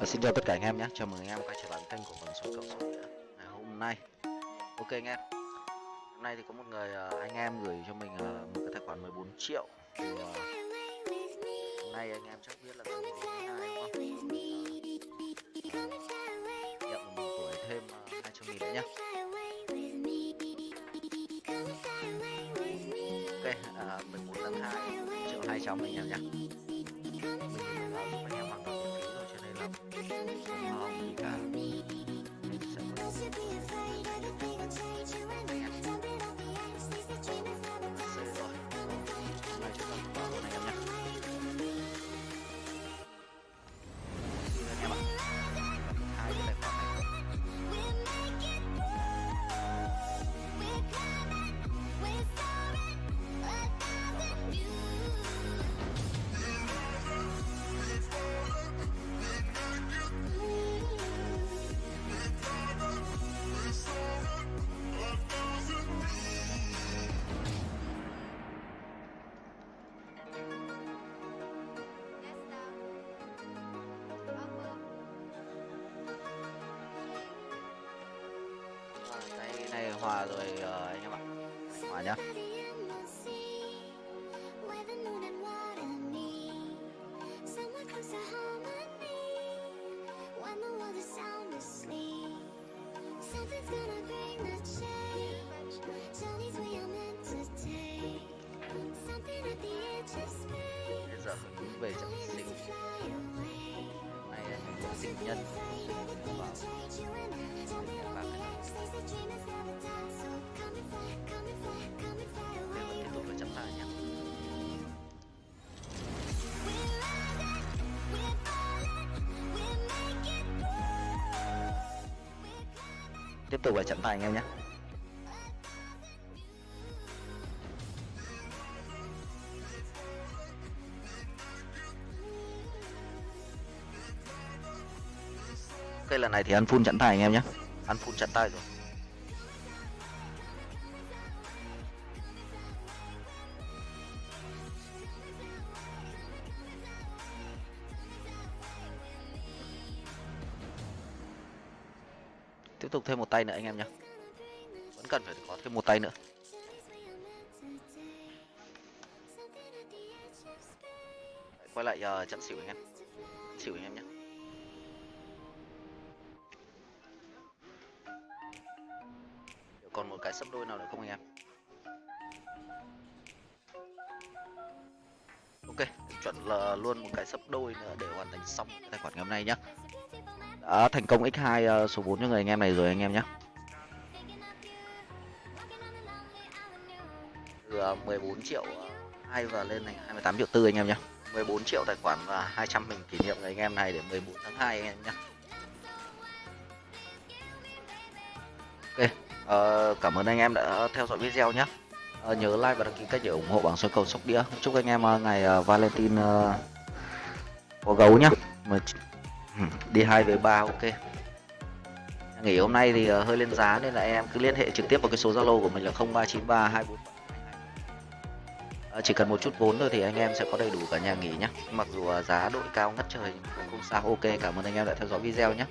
à, xin chào tất cả anh em nhé, chào mừng anh em quay trở lại kênh của mình số cầu số Nghĩa ngày hôm nay. Ok anh em, hôm nay thì có một người ờ, anh em gửi cho mình ờ, một cái tài khoản 14 triệu. Thì uh, hôm nay anh em chắc biết là ngày 12 đúng không? Nhận một tuổi thêm ờ, uh, 200 nghìn nữa nhé. Ok, uh, 14 tháng 2 triệu 200 anh em nhé. Cái hòa rồi ờ, anh em ạ. Hòa nhá. Bây giờ về trận sinh. Này anh em sinh nhân. Tiếp tục nhé. Tiếp tục là trận tài anh em nhé. Ok lần này thì ăn full chặn tay anh em nhé. Ăn full chặn tay rồi. Tiếp tục thêm một tay nữa anh em nhé. Vẫn cần phải có thêm một tay nữa. Quay lại ờ, uh, chặn xỉu anh em. Xỉu anh em nhé. Còn một cái sấp đôi nào nữa không anh em? Ok, chuẩn là luôn một cái sấp đôi nữa để hoàn thành xong cái tài khoản ngày hôm nay nhá. Đã thành công x2 ờ, số 4 cho người anh em này rồi anh em nhé từ ờ, 14 triệu ờ, 2 và lên thành 28 triệu tư anh em nhé 14 triệu tài khoản và 200 mình kỷ niệm người anh em này để 14 tháng 2 anh em nhé ok. Ờ, cảm ơn anh em đã theo dõi video nhé. Ờ, nhớ like và đăng ký kênh để ủng hộ bảng số cầu sóc đĩa. Chúc anh em ờ, ngày ờ, valentine ờ, có gấu nhá. Đi hai với ba ok. Nghỉ hôm nay thì hơi lên giá nên là em cứ liên hệ trực tiếp vào cái số zalo của mình là 0393 24 chỉ cần một chút vốn thôi thì anh em sẽ có đầy đủ cả nhà nghỉ nhé mặc dù giá đội cao ngất trời nhưng cũng không sao. Ok cảm ơn anh em đã theo dõi video nhé